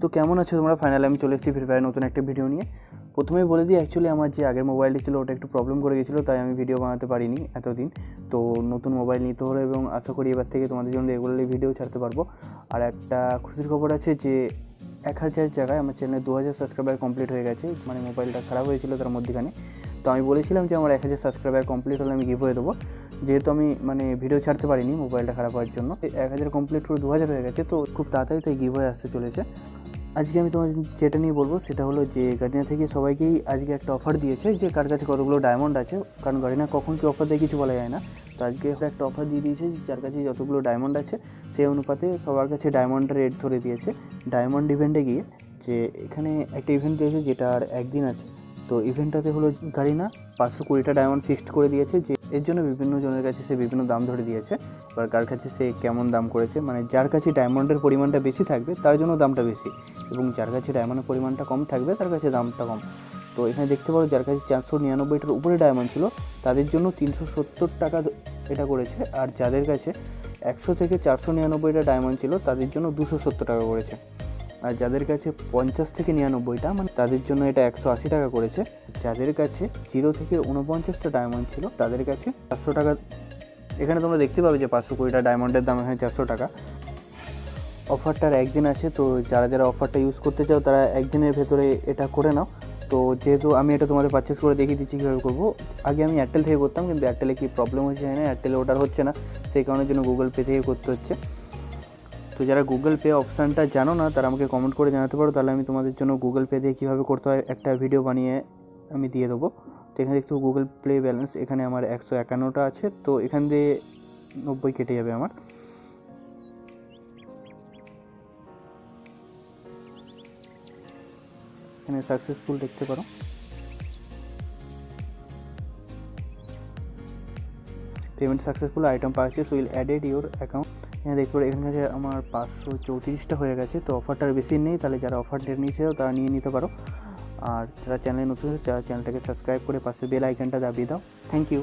তো কেমন আছো তোমরা? ফাইনালি আমি চলে এসেছি ফ্রি ফায়ার নতুন একটা ভিডিও নিয়ে। প্রথমেই বলে দিই অ্যাকচুয়ালি আমার যে আগের মোবাইলটি ছিল, ওটা একটু প্রবলেম করে গেছিল, তাই আমি ভিডিও বানাতে পারিনি এতদিন। তো নতুন মোবাইল নিতে হলো এবং আশা করি এবার থেকে তোমাদের জন্য রেগুলারলি ভিডিও ছাড়তে পারব। আর একটা খুশির খবর আছে যে, এক হাজার জায়গায় আমার চ্যানেলে দু হাজার সাবস্ক্রাইবার কমপ্লিট হয়ে গেছে মানে মোবাইলটা খারাপ হয়েছিল তার মধ্যেখানে। তো আমি বলেছিলাম যে আমার এক হাজার সাবস্ক্রাইবার কমপ্লিট হলে আমি গিভ হয়ে দেবো। যেহেতু আমি মানে ভিডিও ছাড়তে পারিনি মোবাইলটা খারাপ হওয়ার জন্য। এক হাজার কমপ্লিট করে দু হাজার হয়ে গেছে, তো খুব তাড়াতাড়ি তাই গিভ হয়ে আসতে চলেছে। আজকে আমি তোমার যেটা নিয়ে বলব, সেটা হলো যে গার্ডিনা থেকে সবাইকেই আজকে একটা অফার দিয়েছে যে কার কাছে কতগুলো ডায়মন্ড আছে, কারণ গার্ডিনা কখন কি অফার দেয় কিছু বলা যায় না। তো আজকে একটা অফার দিয়ে দিয়েছে যার কাছে যতগুলো ডায়মন্ড আছে, সেই অনুপাতে সবার কাছে ডায়মন্ডের রেট ধরে দিয়েছে। ডায়মন্ড ইভেন্টে গিয়ে যে এখানে একটা ইভেন্ট দিয়েছে যেটা আর একদিন আছে। তো ইভেন্টটাতে হলো গাড়ি না পাঁচশো কুড়িটা ডায়মন্ড ফিক্সড করে দিয়েছে যে এর জন্য বিভিন্ন জনের কাছে সে বিভিন্ন দাম ধরে দিয়েছে এবার কার কাছে সে কেমন দাম করেছে মানে যার কাছে ডায়মন্ডের পরিমাণটা বেশি থাকবে, তার জন্য দামটা বেশি, এবং যার কাছে ডায়মন্ডের পরিমাণটা কম থাকবে, তার কাছে দামটা কম। তো এখানে দেখতে পারো যার কাছে চারশো নিরানব্বইটার উপরে ডায়মন্ড ছিল, তাদের জন্য তিনশো সত্তর টাকা এটা করেছে, আর যাদের কাছে একশো থেকে চারশো নিরানব্বইটা ডায়মন্ড ছিল, তাদের জন্য দুশো সত্তর টাকা করেছে। আর যাদের কাছে পঞ্চাশ থেকে নিরানব্বইটা মানে তাদের জন্য এটা একশো আশি টাকা করেছে। যাদের কাছে জিরো থেকে উনপঞ্চাশটা ডায়মন্ড ছিল, তাদের কাছে চারশো টাকা। এখানে তোমরা দেখতে পাবে যে পাঁচশো কুড়িটা ডায়মন্ডের দাম এখানে চারশো টাকা। অফারটার একদিন আছে, তো যারা যারা অফারটা ইউজ করতে চাও, তারা একদিনের ভেতরে এটা করে নাও। তো যেহেতু আমি এটা তোমাদের পারচেস করে দেখিয়ে দিচ্ছি কীভাবে করব, আগে আমি এয়ারটেল থেকে করতাম, কিন্তু এয়ারটেলে কি প্রবলেম হচ্ছে না এয়ারটেলে ওটার হচ্ছে না, সেই কারণের জন্য গুগল পে থেকে করতে হচ্ছে। তো যারা গুগল পে অপশানটা জানো না, তারা আমাকে কমেন্ট করে জানাতে পারো। তাহলে আমি তোমাদের জন্য গুগল পে দিয়ে কীভাবে করতে হয় একটা ভিডিও বানিয়ে আমি দিয়ে দেবো। তো এখানে দেখতে গুগল প্লে ব্যালেন্স এখানে আমার একশো একান্নটা আছে। তো এখান দিয়ে নব্বই কেটে যাবে আমার। এখানে সাকসেসফুল দেখতে পারো। Payment successful item purchase will added your account এখানে দেখতে পারো এখানে কাছে আমার পাঁচশো চৌত্রিশটা হয়ে গেছে, তো অফারটার বেশি নেই, তাহলে যারা অফার নিয়েছে তারা নিয়ে নিতে পারো। আর যারা চ্যানেলে নতুন যারা চ্যানেলটাকে সাবস্ক্রাইব করে পাশে বেল আইকনটা দাবিয়ে দাও। Thank you